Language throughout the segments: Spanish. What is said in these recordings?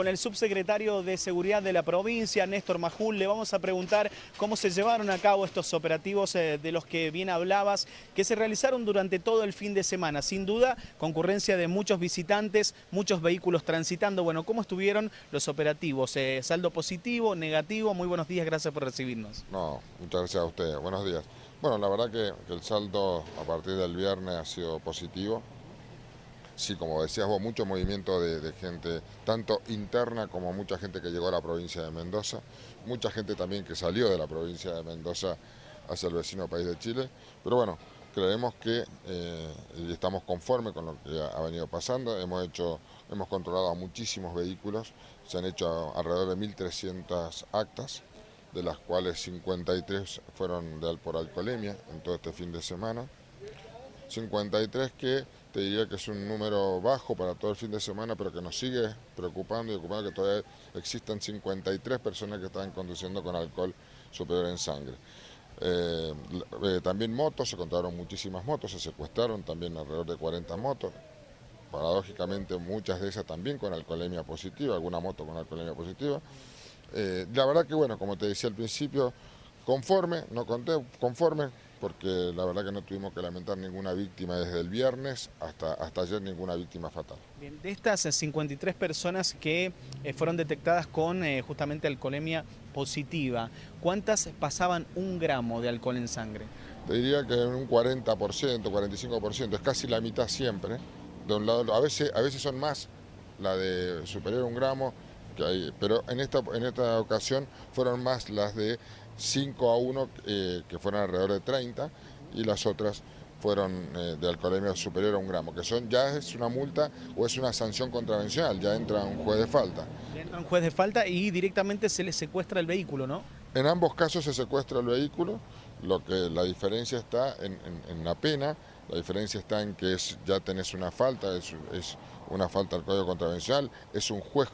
Con el subsecretario de Seguridad de la provincia, Néstor Majul, le vamos a preguntar cómo se llevaron a cabo estos operativos eh, de los que bien hablabas, que se realizaron durante todo el fin de semana. Sin duda, concurrencia de muchos visitantes, muchos vehículos transitando. Bueno, ¿cómo estuvieron los operativos? Eh, ¿Saldo positivo, negativo? Muy buenos días, gracias por recibirnos. No, muchas gracias a ustedes. Buenos días. Bueno, la verdad que, que el saldo a partir del viernes ha sido positivo. Sí, como decías vos, mucho movimiento de, gente, tanto interna como mucha gente que llegó a la provincia de Mendoza, mucha gente también que salió de la provincia de Mendoza hacia el vecino país de Chile, pero bueno, creemos que eh, estamos conformes con lo que ha venido pasando, hemos, hecho, hemos controlado a muchísimos vehículos, se han hecho alrededor de 1.300 actas, de las cuales 53 fueron de, por alcoholemia en todo este fin de semana, 53 que te diría que es un número bajo para todo el fin de semana, pero que nos sigue preocupando y ocupando que todavía existen 53 personas que están conduciendo con alcohol superior en sangre. Eh, eh, también motos, se contaron muchísimas motos, se secuestraron también alrededor de 40 motos. Paradójicamente muchas de esas también con alcoholemia positiva, alguna moto con alcoholemia positiva. Eh, la verdad que bueno, como te decía al principio, conforme, no conté, conforme, porque la verdad que no tuvimos que lamentar ninguna víctima desde el viernes hasta, hasta ayer, ninguna víctima fatal. Bien, de estas 53 personas que eh, fueron detectadas con eh, justamente alcoholemia positiva, ¿cuántas pasaban un gramo de alcohol en sangre? Te diría que un 40%, 45%, es casi la mitad siempre. De un lado, a veces, a veces son más la de superior a un gramo, que hay, pero en esta, en esta ocasión fueron más las de 5 a 1, eh, que fueron alrededor de 30, y las otras fueron eh, de alcoholemia superior a un gramo, que son ya es una multa o es una sanción contravencional, ya entra un juez de falta. Entra un juez de falta y directamente se le secuestra el vehículo, ¿no? En ambos casos se secuestra el vehículo, lo que la diferencia está en, en, en la pena, la diferencia está en que es, ya tenés una falta, es, es una falta al código contravencional, es un juez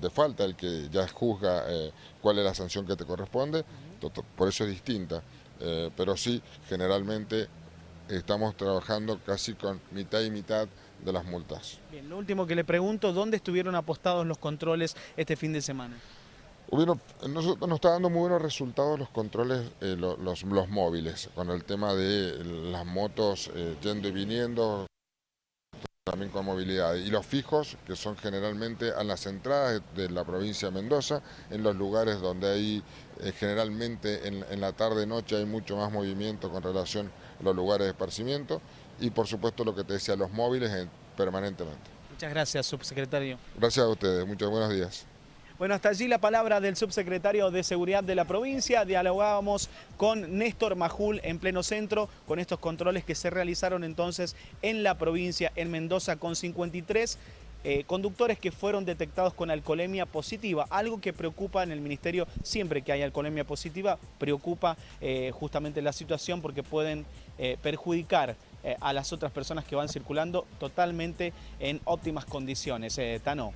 de falta el que ya juzga eh, cuál es la sanción que te corresponde, por eso es distinta, eh, pero sí, generalmente estamos trabajando casi con mitad y mitad de las multas. Bien, lo último que le pregunto, ¿dónde estuvieron apostados los controles este fin de semana? Hubieron, nosotros nos está dando muy buenos resultados los controles, eh, los, los, los, móviles, con el tema de las motos yendo y viniendo, también con movilidad. Y los fijos, que son generalmente a las entradas de la provincia de Mendoza, en los lugares donde hay eh, generalmente en, en la tarde-noche hay mucho más movimiento con relación a los lugares de esparcimiento y por supuesto lo que te decía, los móviles eh, permanentemente. Muchas gracias, subsecretario. Gracias a ustedes, muchos buenos días. Bueno, hasta allí la palabra del subsecretario de Seguridad de la provincia. Dialogábamos con Néstor Majul en pleno centro, con estos controles que se realizaron entonces en la provincia, en Mendoza, con 53 eh, conductores que fueron detectados con alcoholemia positiva, algo que preocupa en el ministerio siempre que hay alcoholemia positiva, preocupa eh, justamente la situación porque pueden eh, perjudicar a las otras personas que van circulando totalmente en óptimas condiciones. Tano.